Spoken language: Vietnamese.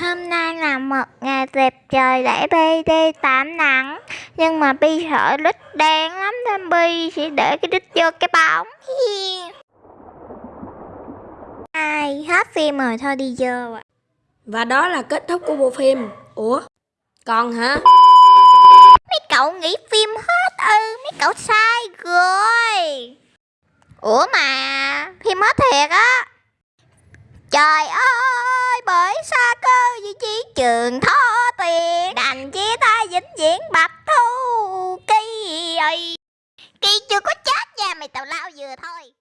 Hôm nay là một ngày đẹp trời để Bi đi tạm nặng Nhưng mà Bi sợ đít đen lắm nên Bi sẽ để cái đít vô cái bóng. Ai hết phim rồi thôi đi vô ạ. Và đó là kết thúc của bộ phim. Ủa? Còn hả? Mấy cậu nghĩ phim hết ư? Mấy cậu sai rồi. Ủa mà phim hết thiệt á. Trời ơi trường thó tiền Đành chia tay vĩnh viễn bạch thu kỳ ơi. Kỳ chưa có chết nha, mày tào lao vừa thôi.